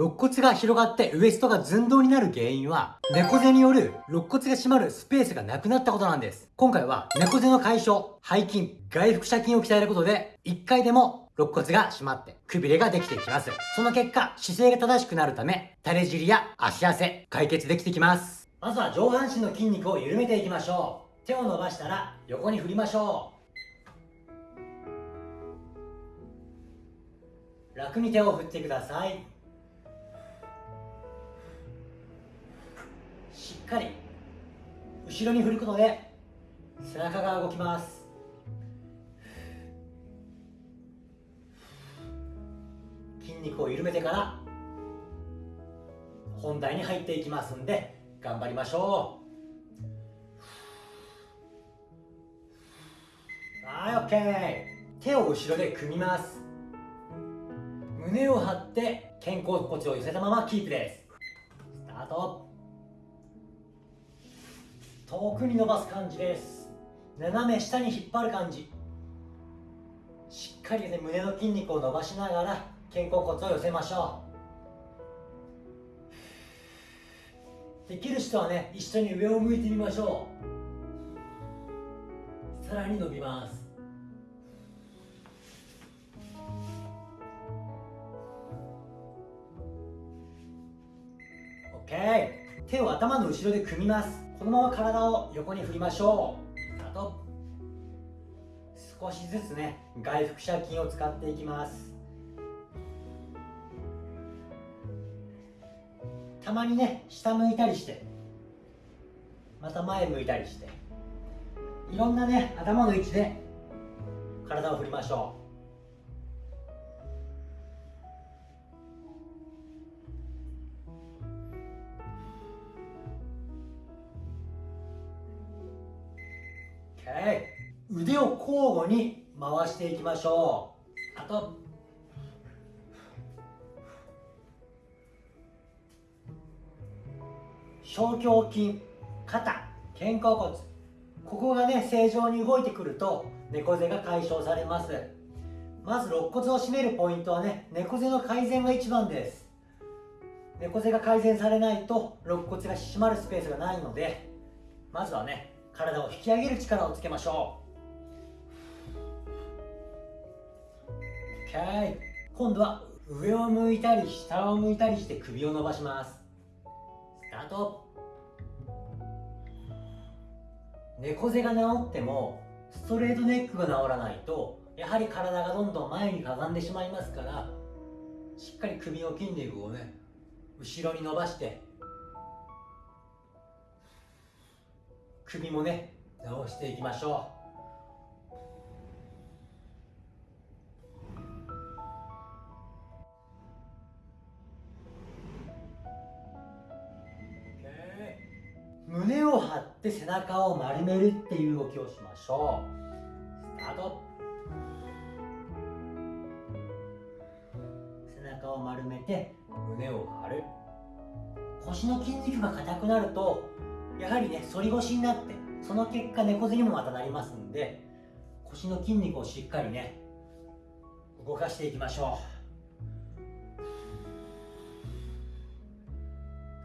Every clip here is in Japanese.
肋骨が広がってウエストが寸胴になる原因は、猫背による肋骨が締まるスペースがなくなったことなんです。今回は猫背の解消、背筋、外腹斜筋を鍛えることで、1回でも肋骨が締まって、くびれができていきます。その結果、姿勢が正しくなるため、垂れ尻や足汗、解決できてきます。まずは上半身の筋肉を緩めていきましょう。手を伸ばしたら横に振りましょう。楽に手を振ってください。しっかり後ろに振ることで背中が動きます。筋肉を緩めてから本題に入っていきますんで頑張りましょう。はい OK 手を後ろで組みます。胸を張って肩甲骨を寄せたままキープです。スタート。遠くに伸ばす感じです。斜め下に引っ張る感じ。しっかりね胸の筋肉を伸ばしながら肩甲骨を寄せましょう。できる人はね一緒に上を向いてみましょう。さらに伸びます。OK 手を頭の後ろで組みます。このまま体を横に振りましょう。あと少しずつね外腹斜筋を使っていきます。たまにね下向いたりしてまた前向いたりしていろんなね頭の位置で体を振りましょう。腕を交互に回していきましょう。あと小胸筋肩肩甲骨。ここがね正常に動いてくると猫背が解消されます。まず肋骨を締めるポイントはね猫背の改善が一番です。猫背が改善されないと肋骨が締まるスペースがないのでまずはね体を引き上げる力をつけましょう。OK 今度は上を向いたり下を向いたりして首を伸ばします。スタート。猫背が治ってもストレートネックが治らないとやはり体がどんどん前にかがんでしまいますからしっかり首の筋肉をね後ろに伸ばして首もね直していきましょう。って背中を丸めるっていう動きをしましょう。スタート。背中を丸めて胸を張る。腰の筋肉が硬くなるとやはりね反り腰になってその結果猫背にもまたなりますんで腰の筋肉をしっかりね動かしていきましょう。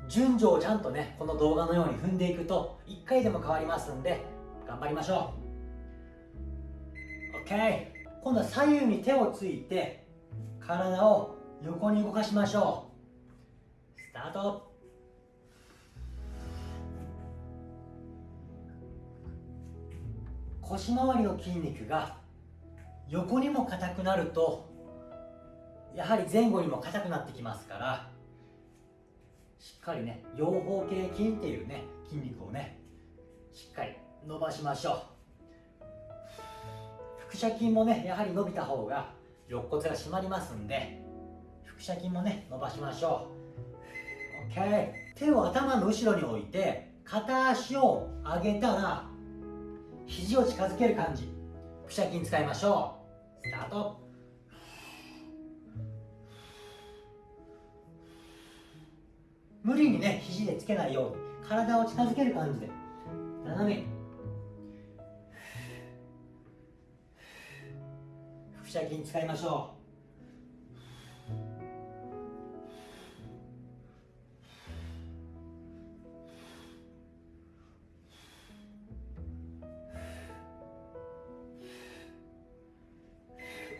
順序をちゃんとねこの動画のように踏んでいくと1回でも変わりますんで頑張りましょう。OK 今度は左右に手をついて体を横に動かしましょう。スタート。腰回りの筋肉が横にも硬くなるとやはり前後にも硬くなってきますからしっかりね両方形筋っていうね筋肉をねしっかり伸ばしましょう。腹斜筋もねやはり伸びた方が肋骨が締まりますんで腹斜筋もね伸ばしましょう。OK 手を頭の後ろに置いて片足を上げたら肘を近づける感じ。腹斜筋使いましょう。スタート。無理にね肘でつけないように体を近づける感じで。斜めに。腹斜筋使いましょう。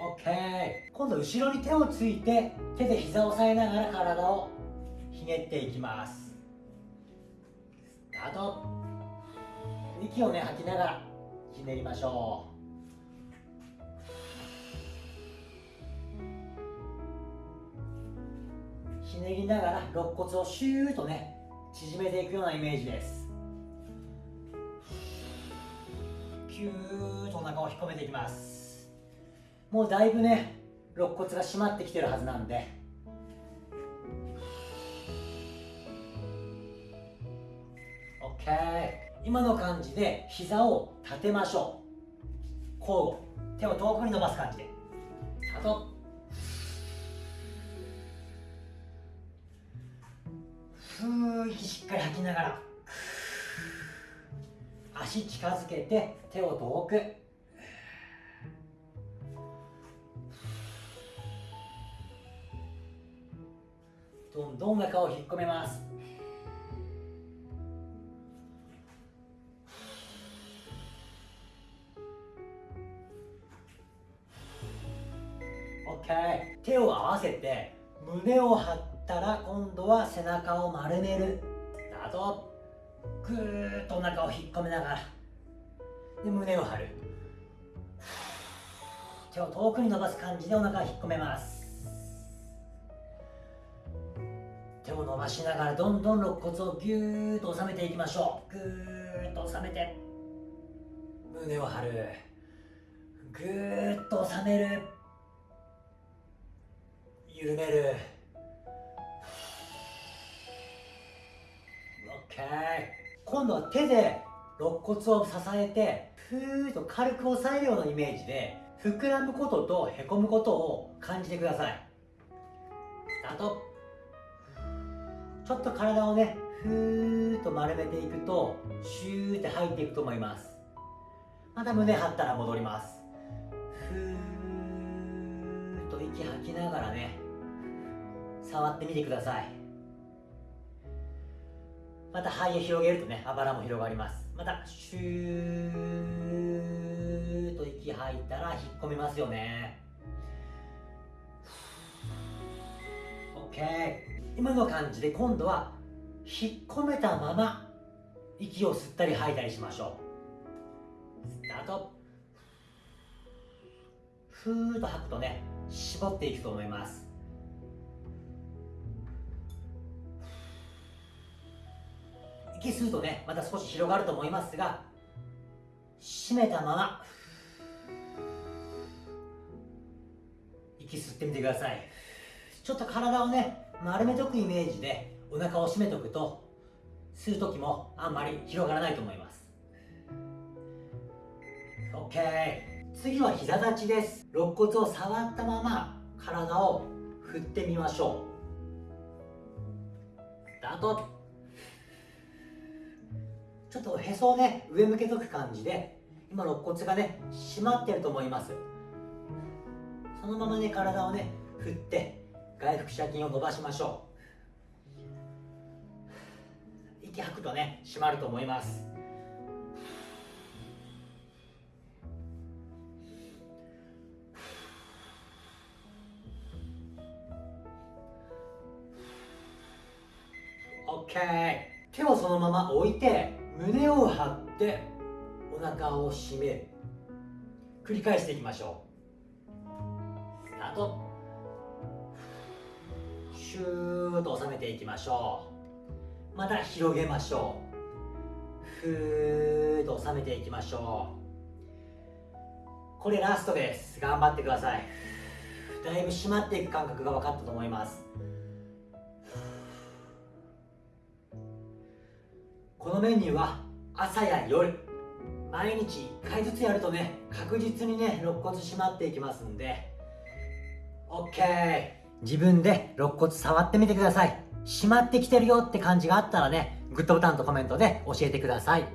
オッケー。今度後ろに手をついて手で膝を押さえながら体をひねっていきます。スタート。息をね吐きながらひねりましょう。ひねりながら肋骨をシューッとね縮めていくようなイメージです。キューッとお腹を引っ込めていきます。もうだいぶね肋骨が締まってきてるはずなんで。OK 今の感じで膝を立てましょう。交互。手を遠くに伸ばす感じで。スタート。ふー息しっかり吐きながら。足近づけて手を遠く。どんどん中を引っ込めます。オッケー手を合わせて胸を張ったら今度は背中を丸める。スタートぐーっとお腹を引っ込めながら。で胸を張る。手を遠くに伸ばす感じでお腹を引っ込めます。手を伸ばしながらどんどん肋骨をぎゅーっと収めていきましょう。ぐーっと収めて。胸を張る。ぐーっと収める。緩める。OK 今度は手で肋骨を支えてふーっと軽く押さえるようなイメージで膨らむこととへこむことを感じてください。スタート。ちょっと体をねふーっと丸めていくとシューって入っていくと思います。また胸張ったら戻ります。ふーっと息吐きながらね触ってみてください。また肺を広げるとねあばらも広がります。またシューッと息吐いたら引っ込みますよね。OK 今の感じで今度は引っ込めたまま息を吸ったり吐いたりしましょう。スタート。ふーっと吐くとね絞っていくと思います。息吸うとねまた少し広がると思いますが締めたまま息吸ってみてください。ちょっと体をね丸めとくイメージでお腹を締めとくと吸う時もあんまり広がらないと思います。OK 次は膝立ちです。肋骨を触ったまま体を振ってみましょう。スタート。ちょっとへそをね上向けとく感じで今肋骨がね締まってると思います。そのままね体をね振って外腹斜筋を伸ばしましょう。息吐くとね締まると思います。オッケー。手をそのまま置いて胸を張ってお腹を締める繰り返していきましょう。スタート。シューッと収めていきましょう。また広げましょう。ふーっと収めていきましょう。これラストです。頑張ってください。だいぶ締まっていく感覚が分かったと思います。このメニューは朝や夜毎日1回ずつやるとね確実にね肋骨締まっていきますんで。OK 自分で肋骨触ってみてください。締まってきてるよって感じがあったらねグッドボタンとコメントで教えてください。